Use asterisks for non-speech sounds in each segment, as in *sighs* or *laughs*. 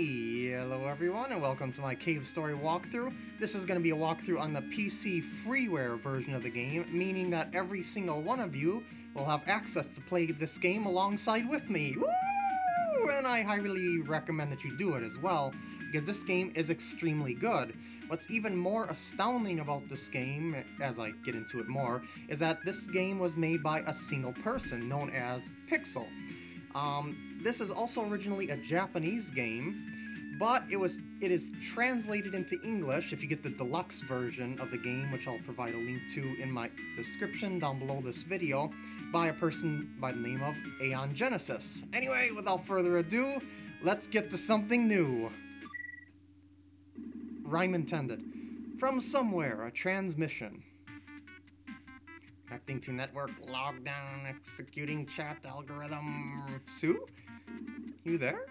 Hello everyone, and welcome to my Cave Story walkthrough. This is going to be a walkthrough on the PC freeware version of the game, meaning that every single one of you will have access to play this game alongside with me. Woo! And I highly recommend that you do it as well, because this game is extremely good. What's even more astounding about this game, as I get into it more, is that this game was made by a single person, known as Pixel. Um, this is also originally a Japanese game, but it was it is translated into English if you get the deluxe version of the game, which I'll provide a link to in my description down below this video, by a person by the name of Aeon Genesis. Anyway, without further ado, let's get to something new. Rhyme intended. From somewhere, a transmission. Connecting to network, lockdown, executing chat algorithm. Sue? You there?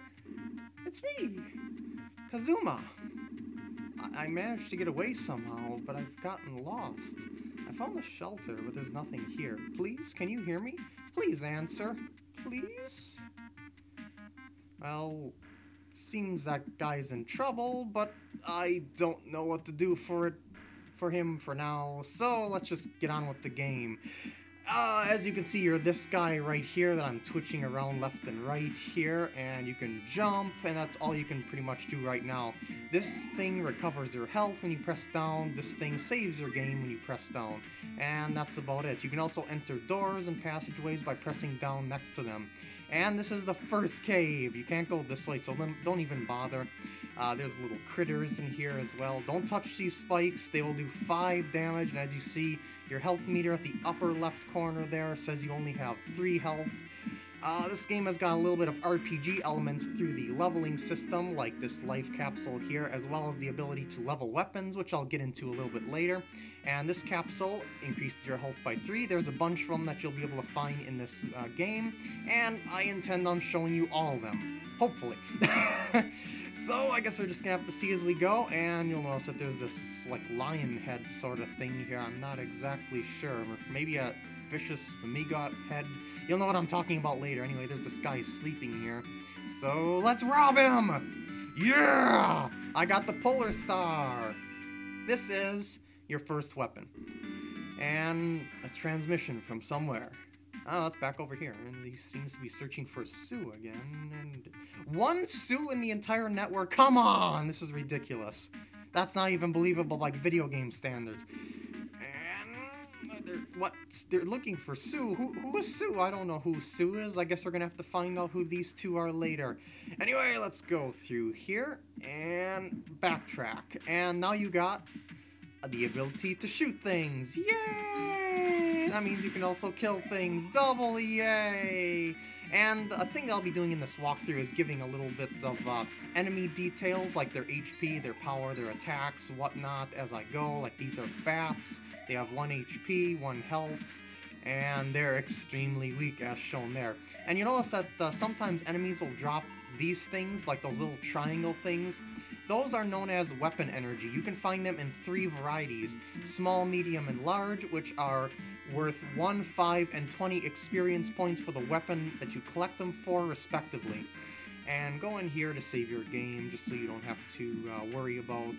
It's me, Kazuma. I, I managed to get away somehow, but I've gotten lost. I found a shelter, but there's nothing here. Please, can you hear me? Please answer. Please? Well, seems that guy's in trouble, but I don't know what to do for it for him for now, so let's just get on with the game. Uh, as you can see, you're this guy right here that I'm twitching around left and right here, and you can jump, and that's all you can pretty much do right now. This thing recovers your health when you press down, this thing saves your game when you press down, and that's about it. You can also enter doors and passageways by pressing down next to them. And this is the first cave. You can't go this way, so don't even bother. Uh, there's little critters in here as well. Don't touch these spikes. They will do 5 damage, and as you see, your health meter at the upper left corner there says you only have 3 health. Uh, this game has got a little bit of RPG elements through the leveling system, like this life capsule here, as well as the ability to level weapons, which I'll get into a little bit later. And this capsule increases your health by 3. There's a bunch of them that you'll be able to find in this uh, game, and I intend on showing you all of them. Hopefully. *laughs* so I guess we're just gonna have to see as we go, and you'll notice that there's this, like, lion head sort of thing here. I'm not exactly sure. Maybe a vicious Amiga head. You'll know what I'm talking about later. Anyway, there's this guy sleeping here. So let's rob him! Yeah! I got the Polar Star! This is your first weapon. And a transmission from somewhere. Oh, it's back over here. And he seems to be searching for Sue again. And one Sue in the entire network? Come on! This is ridiculous. That's not even believable by video game standards. What? They're looking for Sue. Who, who is Sue? I don't know who Sue is. I guess we're gonna have to find out who these two are later. Anyway, let's go through here and backtrack. And now you got the ability to shoot things. Yay! That means you can also kill things. Double yay! And a thing I'll be doing in this walkthrough is giving a little bit of uh, enemy details, like their HP, their power, their attacks, whatnot, as I go. Like these are bats. They have 1 HP, 1 health, and they're extremely weak, as shown there. And you notice that uh, sometimes enemies will drop these things, like those little triangle things, those are known as weapon energy. You can find them in three varieties, small, medium, and large, which are worth 1, 5, and 20 experience points for the weapon that you collect them for, respectively. And go in here to save your game, just so you don't have to uh, worry about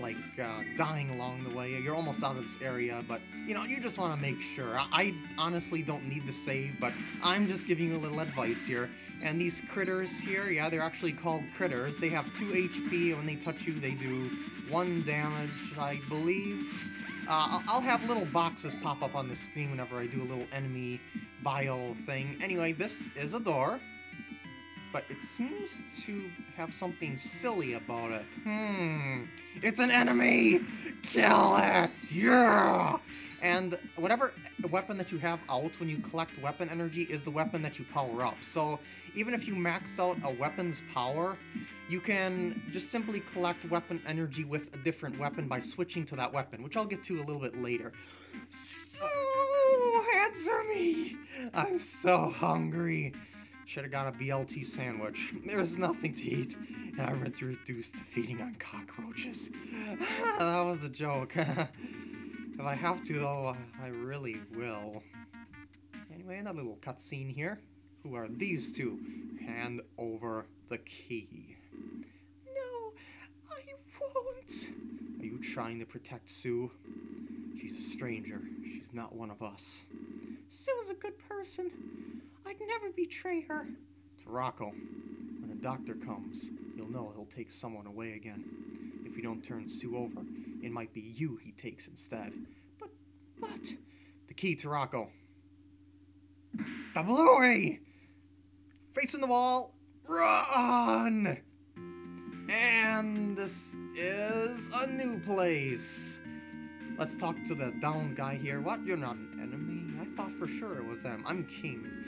like uh, dying along the way. You're almost out of this area, but you know, you just want to make sure. I, I, honestly don't need to save, but I'm just giving you a little advice here. And these critters here, yeah, they're actually called critters. They have 2 HP, when they touch you, they do 1 damage, I believe. Uh, I'll have little boxes pop up on the screen whenever I do a little enemy bio thing. Anyway, this is a door but it seems to have something silly about it. Hmm, it's an enemy! Kill it! Yeah! And whatever weapon that you have out when you collect weapon energy is the weapon that you power up. So even if you max out a weapon's power, you can just simply collect weapon energy with a different weapon by switching to that weapon, which I'll get to a little bit later. So answer me! I'm so hungry. Should have got a BLT sandwich. There was nothing to eat, and I went to reduce to feeding on cockroaches. *laughs* that was a joke. *laughs* if I have to, though, I really will. Anyway, another little cutscene here. Who are these two? Hand over the key. No, I won't. Are you trying to protect Sue? She's a stranger. She's not one of us. Sue's a good person. I'd never betray her. Tarako, when the doctor comes, you'll know he'll take someone away again. If we don't turn Sue over, it might be you he takes instead. But, but... The key, Tarako. The Bluey! Facing the wall, run! And this is a new place. Let's talk to the down guy here. What? You're not an enemy? I thought for sure it was them. I'm king.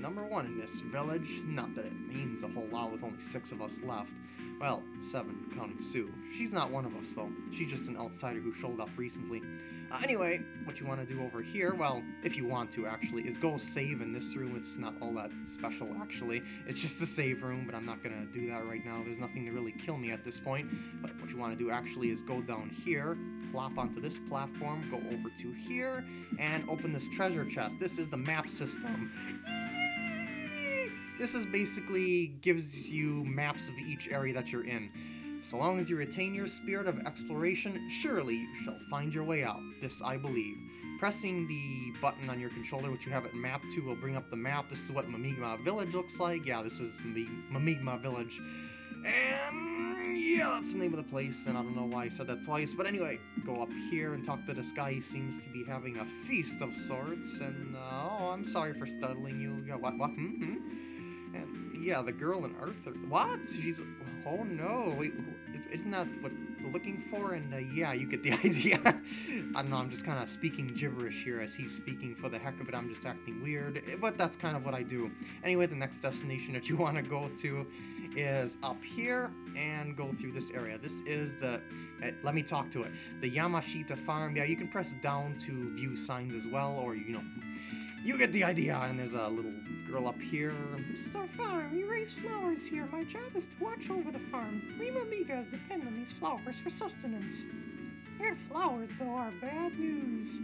Number one in this village. Not that it means a whole lot with only six of us left. Well, seven, counting Sue. She's not one of us, though. She's just an outsider who showed up recently. Uh, anyway, what you want to do over here, well, if you want to actually, is go save in this room. It's not all that special, actually. It's just a save room, but I'm not going to do that right now. There's nothing to really kill me at this point. But what you want to do actually is go down here, plop onto this platform, go over to here, and open this treasure chest. This is the map system. This is basically gives you maps of each area that you're in. So long as you retain your spirit of exploration, surely you shall find your way out. This I believe. Pressing the button on your controller, which you have it mapped to, will bring up the map. This is what Mimiga Village looks like. Yeah, this is Mimiga Village. And yeah, that's the name of the place, and I don't know why I said that twice. But anyway, go up here and talk to this guy. He seems to be having a feast of sorts. And, uh, oh, I'm sorry for startling you. Yeah, what, what, hmm, hmm? Yeah, the girl in Arthur's. What? She's. Oh no, wait, isn't that what you're looking for? And uh, yeah, you get the *laughs* idea. I don't know, I'm just kind of speaking gibberish here as he's speaking for the heck of it. I'm just acting weird, eh, but that's kind of what I do. Anyway, the next destination that you *laughs* want to go to is up here and go through this area. This is the, uh, let me talk to it, the Yamashita farm. Yeah, you can press down to view signs as well, or, you know, you get the idea. And there's a little girl up here. This is our farm. We raise flowers here. My job is to watch over the farm. We Mimigas depend on these flowers for sustenance. Red flowers, though, are bad news.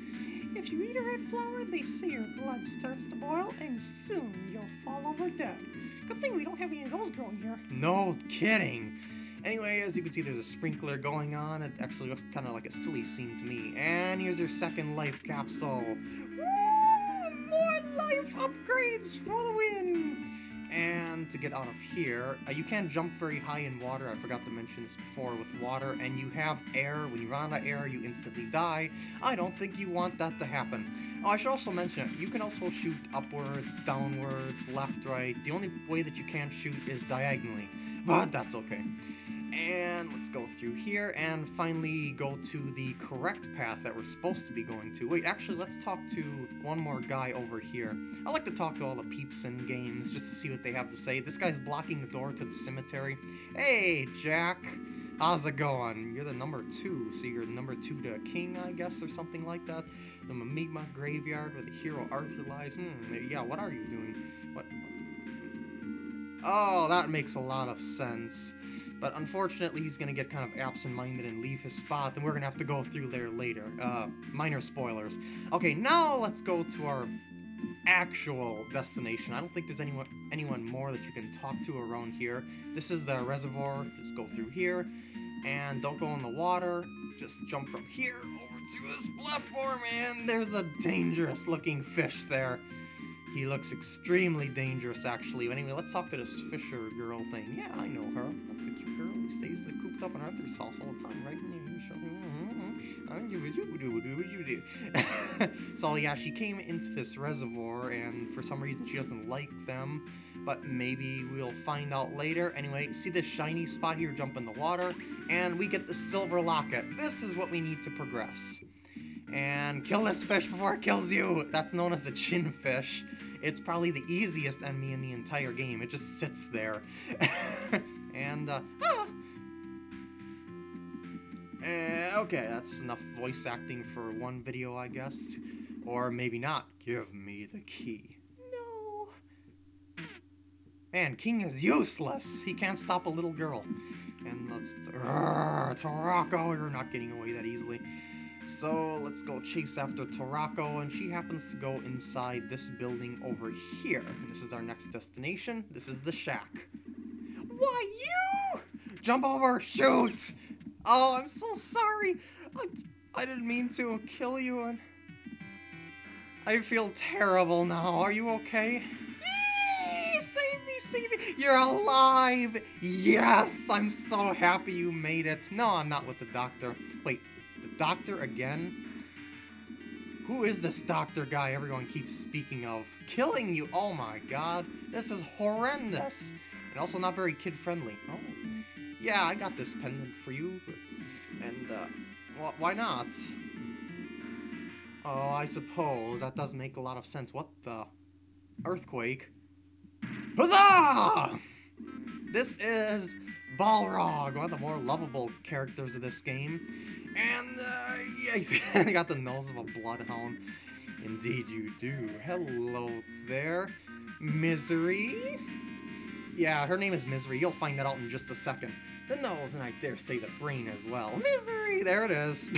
If you eat a red flower, they say your blood starts to boil, and soon you'll fall over dead. Good thing we don't have any of those growing here. No kidding. Anyway, as you can see, there's a sprinkler going on. It actually looks kind of like a silly scene to me. And here's your second life capsule. Upgrades for the win! And to get out of here, uh, you can't jump very high in water. I forgot to mention this before with water. And you have air. When you run out of air, you instantly die. I don't think you want that to happen. Oh, I should also mention, you can also shoot upwards, downwards, left, right. The only way that you can't shoot is diagonally. But that's okay. And let's go through here and finally go to the correct path that we're supposed to be going to. Wait, actually, let's talk to one more guy over here. I like to talk to all the peeps in games just to see what they have to say. This guy's blocking the door to the cemetery. Hey, Jack. How's it going? You're the number two, so you're number two to king, I guess, or something like that. The Mimiga graveyard where the hero Arthur lies. Hmm, yeah, what are you doing? What? Oh, that makes a lot of sense. But unfortunately, he's going to get kind of absent-minded and leave his spot, and we're going to have to go through there later. Uh, minor spoilers. Okay, now let's go to our actual destination. I don't think there's anyone anyone more that you can talk to around here. This is the reservoir. Just go through here. And don't go in the water. Just jump from here over to this platform, and there's a dangerous looking fish there. He looks extremely dangerous, actually. Anyway, let's talk to this Fisher girl thing. Yeah, I know her. That's stays cooped up in Arthur's house all the time, right? so yeah, she came into this reservoir, and for some reason she doesn't like them. But maybe we'll find out later. Anyway, see this shiny spot here? Jump in the water, and we get the silver locket. This is what we need to progress. And kill this fish before it kills you. That's known as a Chinfish. It's probably the easiest enemy in the entire game. It just sits there. *laughs* and, uh, ah! Uh, okay, that's enough voice acting for one video, I guess. Or maybe not. Give me the key. No. Man, King is useless. He can't stop a little girl. And let's... Tarako, you're not getting away that easily. So let's go chase after Tarako, and she happens to go inside this building over here. This is our next destination. This is the shack. Why, you? Jump over! Shoot! Oh, I'm so sorry. I, I didn't mean to kill you and... I feel terrible now. Are you okay? Save me, save me! You're alive! Yes! I'm so happy you made it. No, I'm not with the doctor. Wait, the doctor again? Who is this doctor guy everyone keeps speaking of? Killing you! Oh my god. This is horrendous. And also not very kid-friendly. Oh. Yeah, I got this pendant for you. And, uh, wh why not? Oh, I suppose. That does make a lot of sense. What the? Earthquake? Huzzah! This is Balrog, one of the more lovable characters of this game. And, uh, yeah, he's *laughs* got the nose of a bloodhound. Indeed you do. Hello there, Misery. Yeah, her name is Misery. You'll find that out in just a second. The nose, and I dare say the brain as well. Misery! There it is.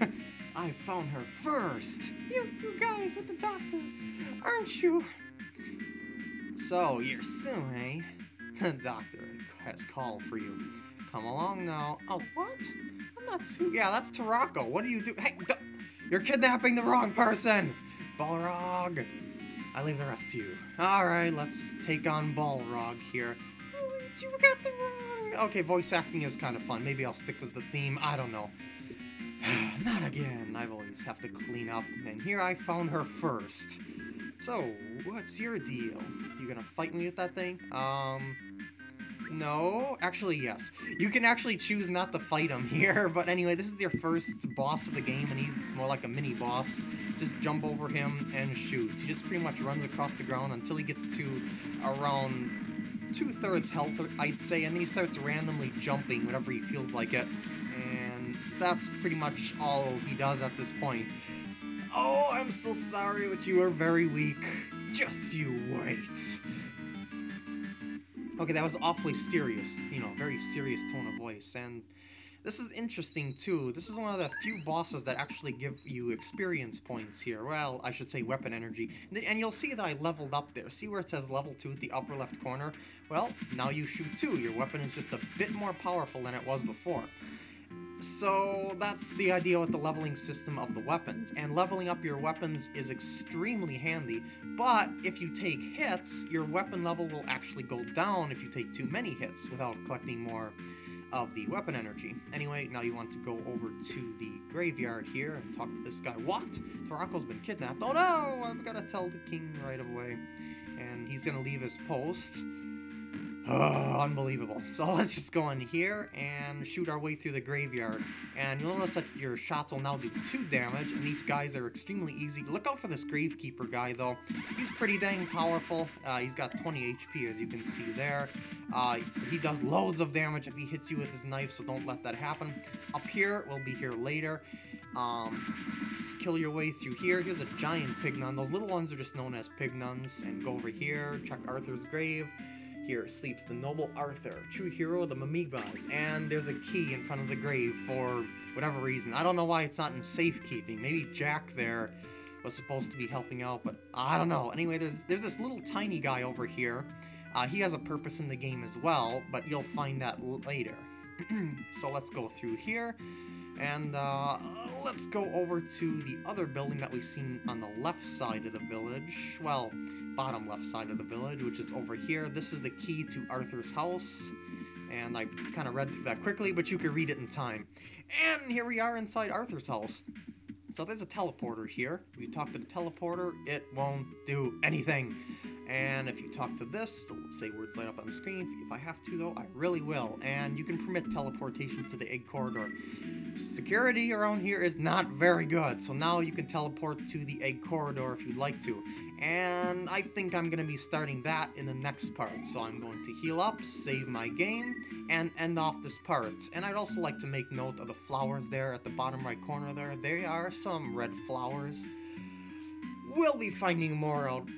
*laughs* I found her first. You, you guys with the doctor, aren't you? So, you're Sue, eh? *laughs* The doctor has called for you. Come along now. Oh, what? I'm not Sue. Yeah, that's Tarako. What are you do? Hey, you're kidnapping the wrong person! Balrog! I leave the rest to you. Alright, let's take on Balrog here. Oh, you got the wrong. Okay, voice acting is kind of fun. Maybe I'll stick with the theme. I don't know. *sighs* Not again. I always have to clean up. And here I found her first. So, what's your deal? You gonna fight me with that thing? Um, no. Actually, yes. You can actually choose not to fight him *laughs* here, but anyway, this is your first boss of the game, and he's more like a mini-boss. Just jump over him and shoot. He just pretty much runs across the ground until he gets to around two-thirds health, I'd say, and then he starts randomly jumping whenever he feels like it. And that's pretty much all he does at this point. Oh, I'm so sorry, but you are very weak. Just you wait. Okay, that was awfully serious, you know, very serious tone of voice, and this is interesting too. This is one of the few bosses that actually give you experience points here. Well, I should say weapon energy. And you'll see that I leveled up there. See where it says level 2 at the upper left corner? Well, now you shoot 2. Your weapon is just a bit more powerful than it was before. So that's the idea with the leveling system of the weapons, and leveling up your weapons is extremely handy, but if you take hits, your weapon level will actually go down if you take too many hits without collecting more of the weapon energy. Anyway, now you want to go over to the graveyard here and talk to this guy. What? Tarako's been kidnapped. Oh no! I've got to tell the king right away. And he's gonna leave his post. Oh, unbelievable. So *laughs* let's just go in here and shoot our way through the graveyard. And you'll notice that your shots will now do 2 damage, and these guys are extremely easy. Look out for this Gravekeeper guy, though. He's pretty dang powerful. Uh, he's got 20 HP, as you can see there. Uh, he does loads of damage if he hits you with his knife, so don't let that happen. Up here, we'll be here later. Um, just kill your way through here. Here's a giant Pignon. Those little ones are just known as Pignons. And go over here, check Arthur's grave. Here sleeps the noble Arthur, true hero of the Mimigas, and there's a key in front of the grave for whatever reason. I don't know why it's not in safekeeping. Maybe Jack there was supposed to be helping out, but I don't know. Anyway, there's there's this little tiny guy over here. Uh, he has a purpose in the game as well, but you'll find that later. *clears throat* so let's go through here. And uh, let's go over to the other building that we've seen on the left side of the village. Well, bottom left side of the village, which is over here. This is the key to Arthur's house. And I kind of read through that quickly, but you can read it in time. And here we are inside Arthur's house. So there's a teleporter here. If you talk to the teleporter, it won't do anything. And if you talk to this, say words light up on the screen. If I have to, though, I really will. And you can permit teleportation to the egg corridor. Security around here is not very good, so now you can teleport to the egg corridor if you'd like to. And I think I'm going to be starting that in the next part. So I'm going to heal up, save my game, and end off this part. And I'd also like to make note of the flowers there at the bottom right corner there. There are some red flowers. We'll be finding more out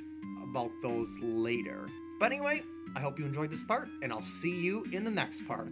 about those later. But anyway, I hope you enjoyed this part, and I'll see you in the next part.